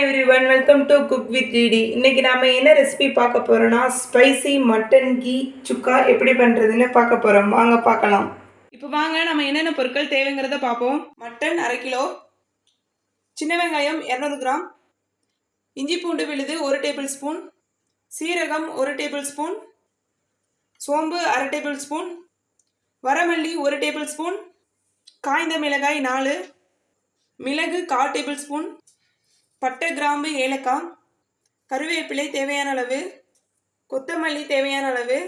Everyone welcome to cook with DD இன்னைக்கு நாம என்ன ரெசிபி பார்க்க போறோம்னா ஸ்பைசி மட்டன் கீ சுக்கா எப்படி பண்றதுன்னு பார்க்க போறோம். வாங்க பார்க்கலாம். இப்போ வாங்க நம்ம என்னென்ன பொருட்கள் தேவைங்கிறத பார்ப்போம். மட்டன் அரை கிலோ சின்ன வெங்காயம் இரநூறு கிராம் இஞ்சி பூண்டு விழுது ஒரு டேபிள் ஸ்பூன் சீரகம் ஒரு டேபிள் ஸ்பூன் சோம்பு அரை டேபிள் ஸ்பூன் வரமல்லி ஒரு டேபிள் ஸ்பூன் காய்ந்த மிளகாய் நாலு மிளகு கால் டேபிள் ஸ்பூன் பட்டை கிராம்பு ஏலக்காய் கருவேப்பிலை தேவையான அளவு கொத்தமல்லி தேவையான அளவு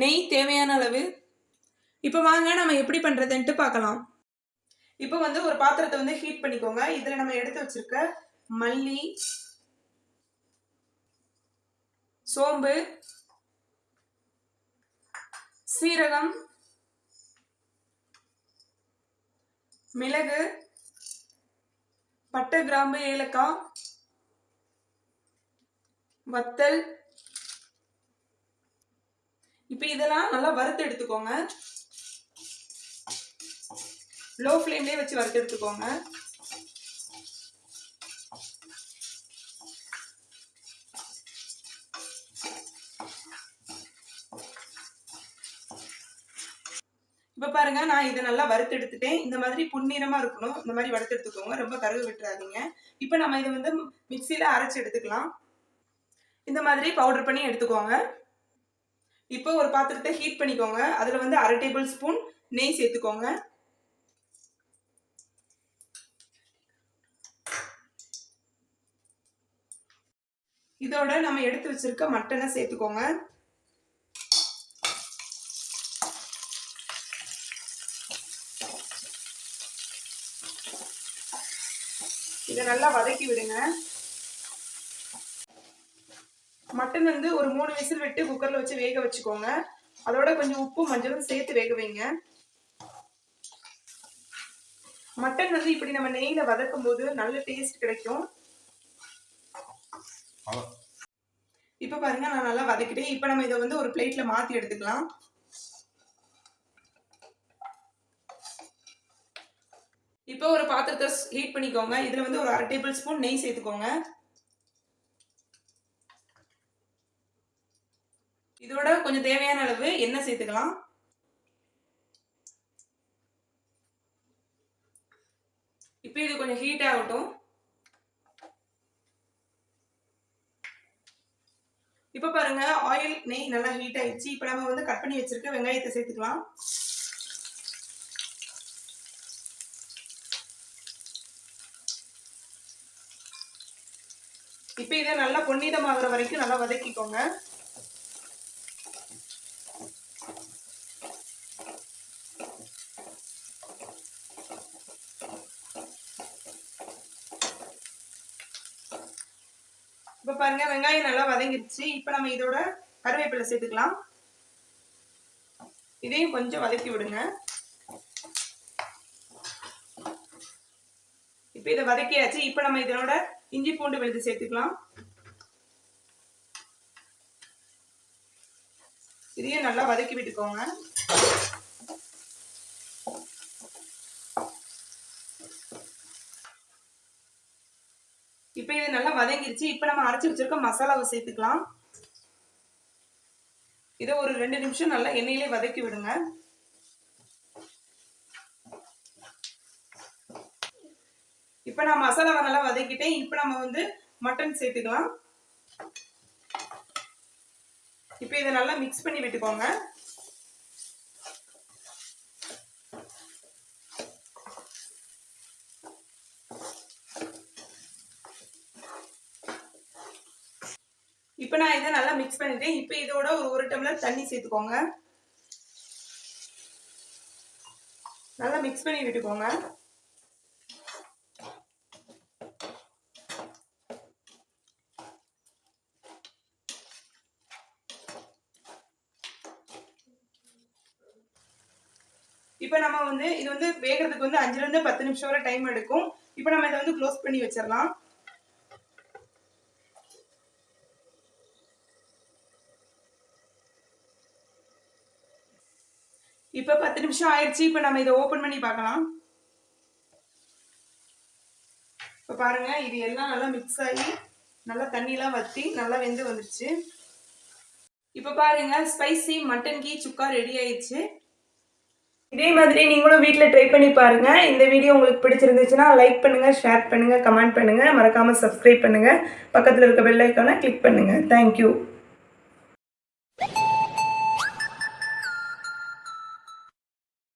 நெய் தேவையான அளவு. இப்போ வாங்க நம்ம எப்படி பண்ணுறதுன்ட்டு பார்க்கலாம். இப்போ வந்து ஒரு பாத்திரத்தை வந்து ஹீட் பண்ணிக்கோங்க. இதில் நம்ம எடுத்து வச்சிருக்க மல்லி சோம்பு சீரகம் மிளகு பட்டை கிராம்பு ஏலக்காய் வத்தல். இப்போ இதெல்லாம் நல்லா வறுத்து எடுத்துக்கோங்க. லோ ஃப்ளேம்லேயே வச்சு வறுத்து எடுத்துக்கோங்க. இப்போ பாருங்க நான் இதை நல்லா வறுத்து எடுத்துட்டேன். இந்த மாதிரி பொன்னிறமா இருக்கணும். இந்த மாதிரி வறுத்து எடுத்துக்கோங்க. ரொம்ப கருகு விட்டுறாதீங்க. இப்போ நம்ம இதை வந்து மிக்சியில் அரைச்சு எடுத்துக்கலாம். இந்த மாதிரி பவுடர் பண்ணி எடுத்துக்கோங்க. இப்போ ஒரு பாத்திரத்தை ஹீட் பண்ணிக்கோங்க. அதுல வந்து அரை டேபிள் ஸ்பூன் நெய் சேர்த்துக்கோங்க. இதோட நம்ம எடுத்து வச்சிருக்க மட்டனை சேர்த்துக்கோங்க. இதை நல்லா வதக்கி விடுங்க. மட்டன் வந்து ஒரு மூணு விசில் விட்டு குக்கர்ல வச்சு வேக வச்சுக்கோங்க. அதோட கொஞ்சம் உப்பு மஞ்சளும் சேர்த்து வேக வைங்க. மட்டன் வந்து இப்படி நம்ம நெய்ல வதக்கும் போது நல்ல டேஸ்ட் கிடைக்கும். இப்ப பாருங்க நான் நல்லா வதக்கிட்டேன். இப்ப நம்ம இதை வந்து ஒரு பிளேட்ல மாத்தி எடுத்துக்கலாம். இப்போ ஒரு பாத்திரத்தை ஹீட் பண்ணிக்கோங்க. இதுல வந்து ஒரு அரை டேபிள் ஸ்பூன் நெய் சேர்த்துக்கோங்க. இதோட கொஞ்சம் தேவையான அளவு எண்ணெய் சேர்த்துக்கலாம். இப்போ இது கொஞ்சம் ஹீட் ஆகட்டும். இப்போ பாருங்க ஆயில் நெய் நல்லா ஹீட் ஆயிடுச்சு. இப்போ நம்ம வந்து கட் பண்ணி வச்சிருக்க வெங்காயத்தை சேர்த்துக்கலாம். இப்போ இதை நல்லா பொன்னிறமாகிற வரைக்கும் நல்லா வதக்கிக்கோங்க. இப்போ பாருங்க வெங்காயம் நல்லா வதங்கிருச்சு. இப்போ நம்ம இதோட கருவேப்பிலை சேர்த்துக்கலாம். இதையும் கொஞ்சம் வதக்கி விடுங்க. இப்போ இதை வதக்கியாச்சு. இப்போ நம்ம இதனோட இஞ்சி பூண்டு விழுது சேர்த்துக்கலாம். இதையும் நல்லா வதக்கி விட்டுக்கோங்க. இப்போ இது நல்லா வதங்கிருச்சு. இப்போ நம்ம அரைச்சி வச்சிருக்க மசாலாவை சேர்த்துக்கலாம். இதை ஒரு ரெண்டு நிமிஷம் நல்லா எண்ணெயிலே வதக்கி விடுங்க. இப்போ நான் மசாலாவை நல்லா வதக்கிட்டேன். இப்போ நம்ம வந்து மட்டன் சேர்த்துக்கலாம். இப்போ இதை நல்லா மிக்ஸ் பண்ணி விட்டுக்கோங்க. இப்போ நான் இதை நல்லா மிக்ஸ் பண்ணிட்டேன். இப்போ இதோட ஒரு ஒரு டம்ளர் தண்ணி சேர்த்துக்கோங்க. நல்லா மிக்ஸ் பண்ணி விட்டுக்கோங்க. இப்போ நம்ம வந்து இது வந்து வேகிறதுக்கு வந்து அஞ்சுல இருந்து பத்து நிமிஷம் வரை டைம் எடுக்கும். இப்போ நம்ம இதை வந்து க்ளோஸ் பண்ணி வச்சிடலாம். இப்போ பத்து நிமிஷம் ஆயிடுச்சு இப்போ நம்ம இதை ஓப்பன் பண்ணி பார்க்கலாம். இப்போ பாருங்கள் இது எல்லாம் நல்லா மிக்ஸ் ஆகி நல்லா தண்ணிலாம் வற்றி நல்லா வெந்து வந்துடுச்சு இப்போ பாருங்க spicy mutton ghee chukka ready ஆயிடுச்சு இதே மாதிரி நீங்களும் வீட்டில் ட்ரை பண்ணி பாருங்கள் இந்த வீடியோ உங்களுக்கு பிடிச்சிருந்துச்சுன்னா லைக் பண்ணுங்கள் ஷேர் பண்ணுங்கள் கமெண்ட் பண்ணுங்கள் மறக்காமல் சப்ஸ்கிரைப் பண்ணுங்கள் பக்கத்தில் இருக்க பெல்லைக்கான கிளிக் பண்ணுங்கள் தேங்க்யூ